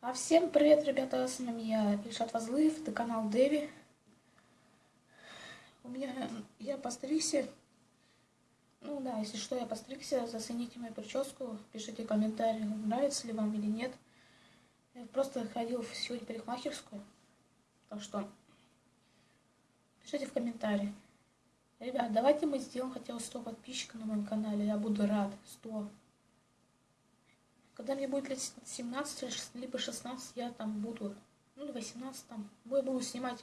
А всем привет, ребята, с вами я, Ильшат Вазлыев, это канал Дэви. У меня, я постригся, ну да, если что, я постригся, зацените мою прическу, пишите комментарии, нравится ли вам или нет. Я просто ходил сегодня в парикмахерскую, так что пишите в комментарии. Ребят, давайте мы сделаем хотя бы 100 подписчиков на моем канале, я буду рад, 100. Когда мне будет лет 17, либо 16, я там буду, ну, 18 там, я буду снимать,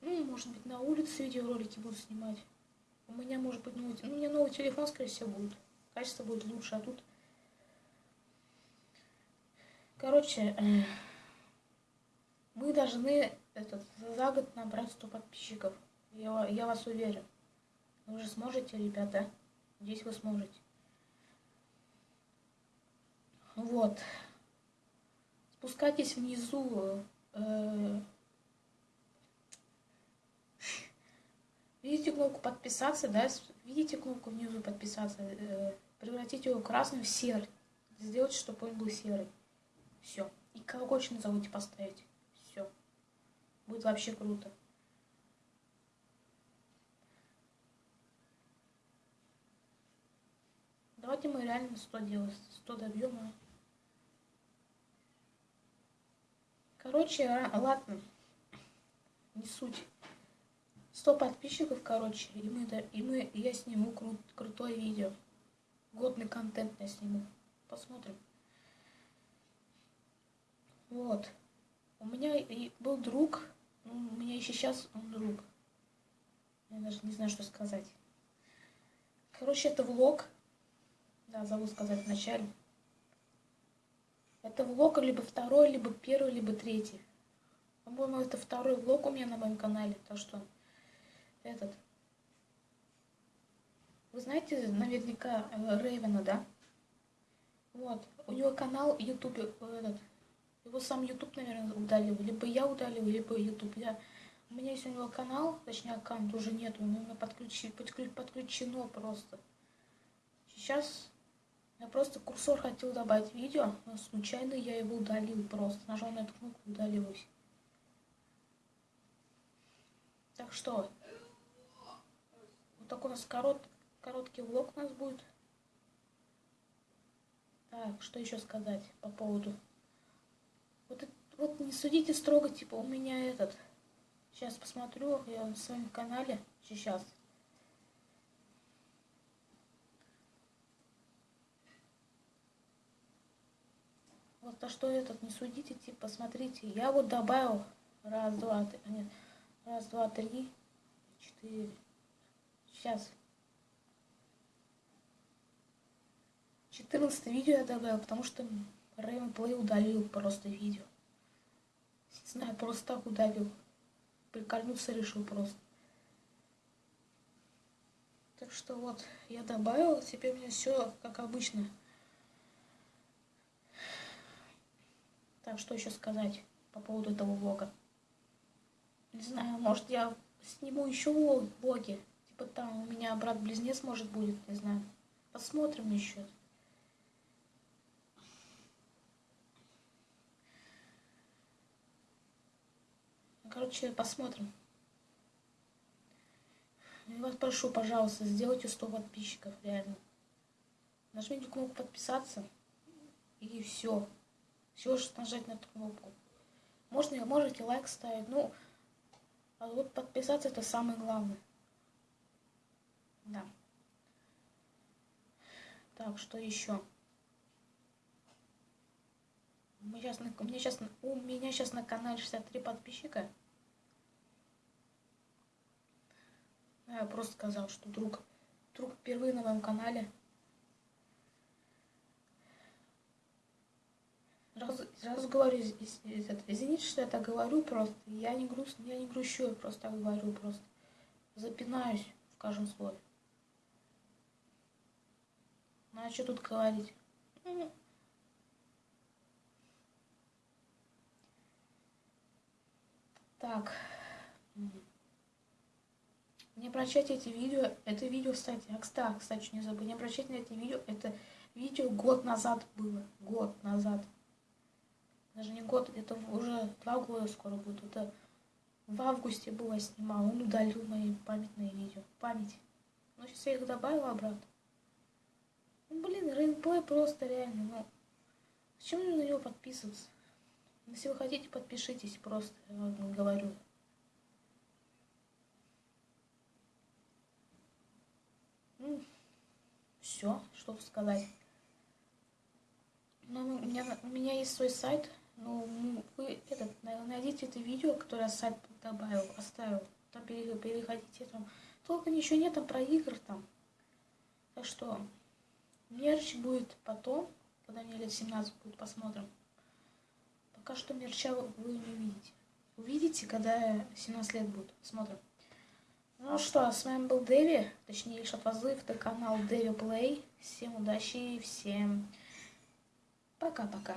ну, может быть, на улице видеоролики буду снимать. У меня, может быть, новый, ну, у меня новый телефон, скорее всего, будет. Качество будет лучше, а тут... Короче, э, мы должны этот, за год набрать 100 подписчиков. Я, я вас уверен. Вы же сможете, ребята? Здесь вы сможете. Вот. Спускайтесь внизу. Э, видите кнопку подписаться, да? Видите кнопку внизу подписаться? Э, превратить его красным в серый. Сделать, чтобы он был серый. Все. И колокольчик не забудьте поставить. Все. Будет вообще круто. Давайте мы реально 100 делаем. 100 добьем. А? Короче, ладно. Не суть. 100 подписчиков, короче, и мы, и мы, и я сниму кру крутое видео. Годный контент я сниму. Посмотрим. Вот. У меня был друг, ну, у меня еще сейчас он друг. Я даже не знаю, что сказать. Короче, это влог. Да, забыл сказать вначале. Это влог либо второй, либо первый, либо третий. По-моему, это второй влог у меня на моем канале. Так что этот. Вы знаете наверняка э, Рейвена, да? Вот. У него канал YouTube, э, этот. Его сам YouTube, наверное, удалил. Либо я удалил, либо YouTube. Я... У меня есть у него канал, точнее аккаунт уже нет, у него подключи, подключено просто. Сейчас я просто курсор хотел добавить видео, но случайно я его удалил просто. Нажал на эту кнопку, удалилось. Так что, вот такой у нас корот, короткий влог у нас будет. Так, что еще сказать по поводу... Вот, вот не судите строго, типа, у меня этот... Сейчас посмотрю, я на своем канале сейчас. Вот то, что этот не судите, типа, смотрите, я вот добавил раз, два, три, нет, раз, два, три, четыре. Сейчас. 14 видео я добавил, потому что Рэймон Плей удалил просто видео. Не знаю, просто так удалил. Прикольнуться решил просто. Так что вот, я добавил, теперь у меня все как обычно. Так, что еще сказать по поводу этого влога? Не знаю, может я сниму еще влоги. Типа там у меня брат-близнец может будет, не знаю. Посмотрим еще. Короче, посмотрим. Я вас прошу, пожалуйста, сделайте 100 подписчиков, реально. Нажмите кнопку подписаться. И все. Всего лишь нажать на эту кнопку. Можно, можете лайк ставить. Ну, а вот подписаться это самое главное. Да. Так, что еще? Меня сейчас, у меня сейчас, у меня сейчас на канале 63 подписчика. Я просто сказал, что друг, друг впервые на моем канале. Раз, сразу говорю, извините, что я так говорю просто. Я не грустно, я не грущу, я просто так говорю, просто запинаюсь в каждом слове. Ну а что тут говорить? Так. Не прощайте эти видео. Это видео, кстати, а, кстати, не забудь, не прощайте на эти видео. Это видео год назад было. Год назад. Даже не год, это уже два года скоро будет. Это в августе было снимал. Он удалил мои памятные видео. Память. Ну, сейчас я их добавила обратно. Ну, блин, рейнплей просто реально, ну. Зачем на него подписываться? Если вы хотите, подпишитесь просто, я вам говорю. Ну, все, что сказать. Ну, у меня, у меня есть свой сайт. Ну, вы этот, найдите это видео, которое сайт добавил, оставил. Там переходите. Там только ничего нет там про игр там. Так что мерч будет потом, когда мне лет 17 будет, посмотрим. Пока что мерча вы не увидите. Увидите, когда 17 лет будет. Смотрим. Ну что, с вами был Дэви, точнее Шатвазлыв, это канал Дэви Плей. Всем удачи и всем пока-пока.